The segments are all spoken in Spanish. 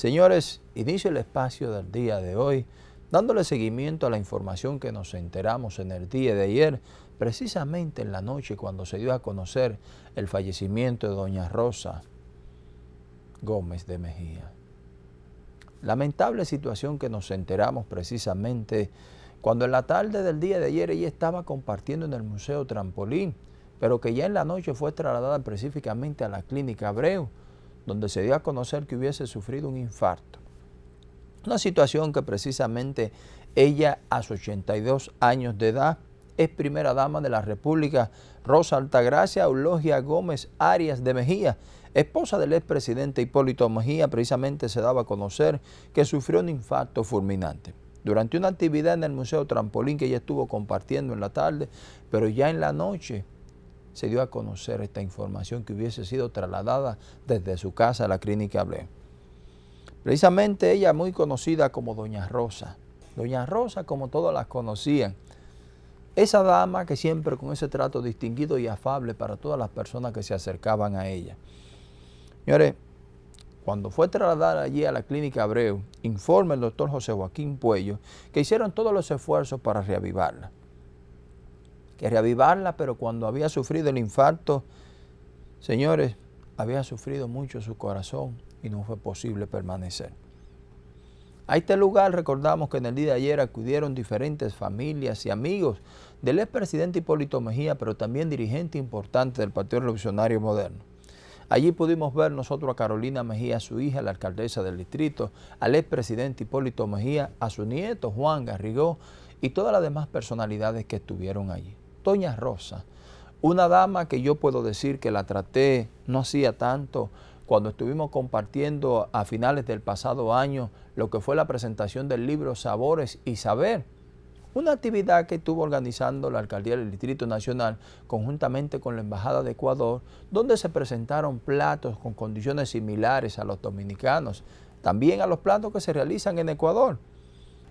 Señores, inicio el espacio del día de hoy dándole seguimiento a la información que nos enteramos en el día de ayer, precisamente en la noche cuando se dio a conocer el fallecimiento de doña Rosa Gómez de Mejía. Lamentable situación que nos enteramos precisamente cuando en la tarde del día de ayer ella estaba compartiendo en el Museo Trampolín, pero que ya en la noche fue trasladada específicamente a la Clínica Abreu, donde se dio a conocer que hubiese sufrido un infarto. Una situación que precisamente ella a sus 82 años de edad es primera dama de la República, Rosa Altagracia Eulogia Gómez Arias de Mejía, esposa del expresidente Hipólito Mejía, precisamente se daba a conocer que sufrió un infarto fulminante. Durante una actividad en el Museo Trampolín que ella estuvo compartiendo en la tarde, pero ya en la noche se dio a conocer esta información que hubiese sido trasladada desde su casa a la clínica Abreu. Precisamente ella muy conocida como Doña Rosa. Doña Rosa como todas las conocían. Esa dama que siempre con ese trato distinguido y afable para todas las personas que se acercaban a ella. Señores, cuando fue trasladada allí a la clínica Abreu, informa el doctor José Joaquín Puello que hicieron todos los esfuerzos para reavivarla. Que reavivarla, pero cuando había sufrido el infarto, señores, había sufrido mucho su corazón y no fue posible permanecer. A este lugar recordamos que en el día de ayer acudieron diferentes familias y amigos del expresidente Hipólito Mejía, pero también dirigente importante del Partido Revolucionario Moderno. Allí pudimos ver nosotros a Carolina Mejía, su hija, la alcaldesa del distrito, al expresidente Hipólito Mejía, a su nieto Juan Garrigó y todas las demás personalidades que estuvieron allí. Doña Rosa, una dama que yo puedo decir que la traté no hacía tanto, cuando estuvimos compartiendo a finales del pasado año lo que fue la presentación del libro Sabores y Saber, una actividad que estuvo organizando la Alcaldía del Distrito Nacional conjuntamente con la Embajada de Ecuador, donde se presentaron platos con condiciones similares a los dominicanos, también a los platos que se realizan en Ecuador.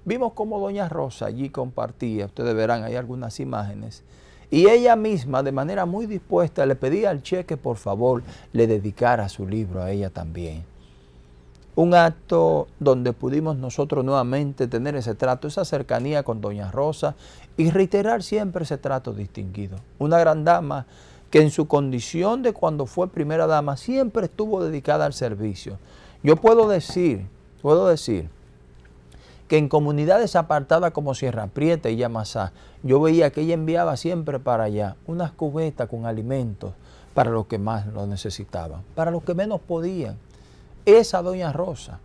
Vimos cómo Doña Rosa allí compartía, ustedes verán ahí algunas imágenes, y ella misma, de manera muy dispuesta, le pedía al cheque, por favor, le dedicara su libro a ella también. Un acto donde pudimos nosotros nuevamente tener ese trato, esa cercanía con Doña Rosa y reiterar siempre ese trato distinguido. Una gran dama que en su condición de cuando fue primera dama siempre estuvo dedicada al servicio. Yo puedo decir, puedo decir, que en comunidades apartadas como Sierra Prieta y Yamasá, yo veía que ella enviaba siempre para allá unas cubetas con alimentos para los que más lo necesitaban, para los que menos podían. Esa doña Rosa,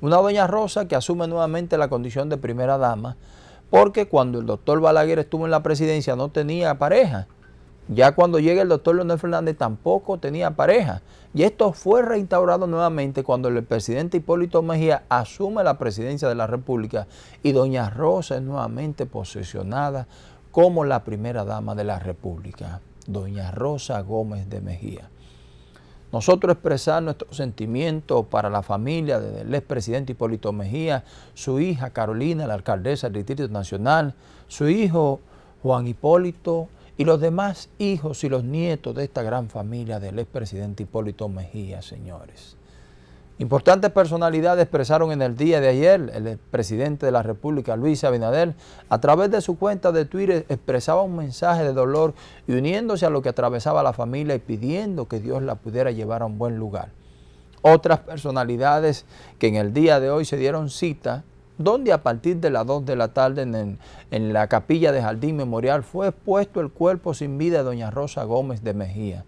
una doña Rosa que asume nuevamente la condición de primera dama, porque cuando el doctor Balaguer estuvo en la presidencia no tenía pareja, ya cuando llega el doctor Leonel Fernández tampoco tenía pareja. Y esto fue reinstaurado nuevamente cuando el presidente Hipólito Mejía asume la presidencia de la República y doña Rosa es nuevamente posesionada como la primera dama de la República, doña Rosa Gómez de Mejía. Nosotros expresar nuestro sentimiento para la familia del expresidente Hipólito Mejía, su hija Carolina, la alcaldesa del Distrito Nacional, su hijo Juan Hipólito, y los demás hijos y los nietos de esta gran familia del expresidente Hipólito Mejía, señores. Importantes personalidades expresaron en el día de ayer, el presidente de la República, Luis Abinader, a través de su cuenta de Twitter expresaba un mensaje de dolor y uniéndose a lo que atravesaba la familia y pidiendo que Dios la pudiera llevar a un buen lugar. Otras personalidades que en el día de hoy se dieron cita donde a partir de las 2 de la tarde en, en, la capilla de Jardín Memorial fue expuesto el cuerpo sin vida de doña Rosa Gómez de Mejía,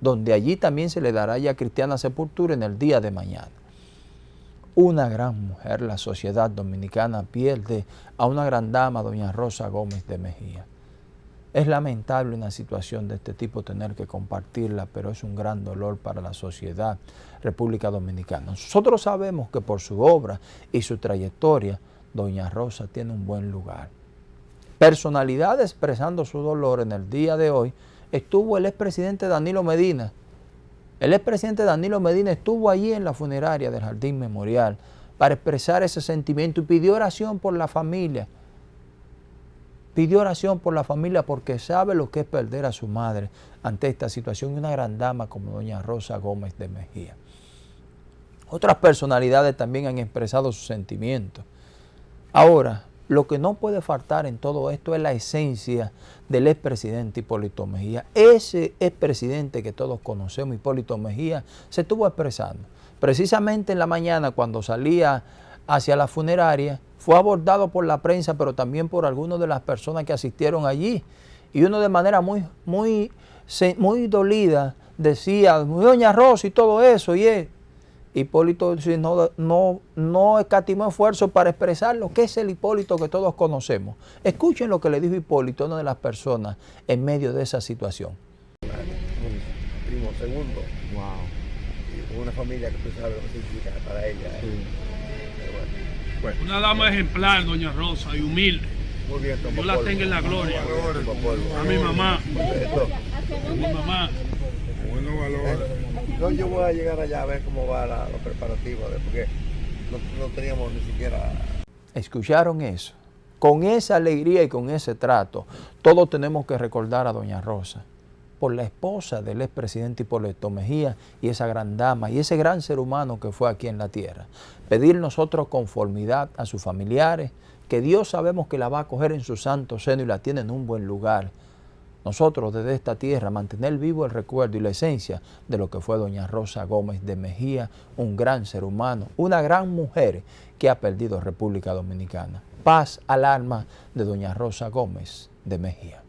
donde allí también se le dará ya cristiana sepultura en el día de mañana. Una gran mujer, la sociedad dominicana pierde a una gran dama, doña Rosa Gómez de Mejía. Es lamentable una situación de este tipo tener que compartirla, pero es un gran dolor para la sociedad República Dominicana. Nosotros sabemos que por su obra y su trayectoria, doña Rosa tiene un buen lugar. Personalidad expresando su dolor en el día de hoy estuvo el expresidente Danilo Medina. El expresidente Danilo Medina estuvo allí en la funeraria del Jardín Memorial para expresar ese sentimiento y pidió oración por la familia Pidió oración por la familia porque sabe lo que es perder a su madre ante esta situación y una gran dama como doña Rosa Gómez de Mejía. Otras personalidades también han expresado sus sentimientos. Ahora, lo que no puede faltar en todo esto es la esencia del expresidente Hipólito Mejía. Ese expresidente que todos conocemos, Hipólito Mejía, se estuvo expresando. Precisamente en la mañana cuando salía hacia la funeraria, fue abordado por la prensa, pero también por algunas de las personas que asistieron allí. Y uno de manera muy, muy, muy dolida decía, doña Rosa y todo eso, y es, Hipólito no, no, no escatimó esfuerzo para expresar lo que es el Hipólito que todos conocemos. Escuchen lo que le dijo Hipólito a una de las personas en medio de esa situación. primo segundo. Wow. una familia que tú sabes lo que significa para ella. Una dama ejemplar, doña Rosa, y humilde. Muy bien, Yo la tengo en la gloria. A mi mamá. A mi mamá. Buenos valores. No, yo voy a llegar allá a ver cómo va la, los preparativos, porque no, no teníamos ni siquiera... ¿Escucharon eso? Con esa alegría y con ese trato, todos tenemos que recordar a doña Rosa por la esposa del expresidente Hipólito Mejía y esa gran dama y ese gran ser humano que fue aquí en la tierra. Pedir nosotros conformidad a sus familiares, que Dios sabemos que la va a coger en su santo seno y la tiene en un buen lugar nosotros desde esta tierra mantener vivo el recuerdo y la esencia de lo que fue doña Rosa Gómez de Mejía, un gran ser humano, una gran mujer que ha perdido República Dominicana. Paz al alma de doña Rosa Gómez de Mejía.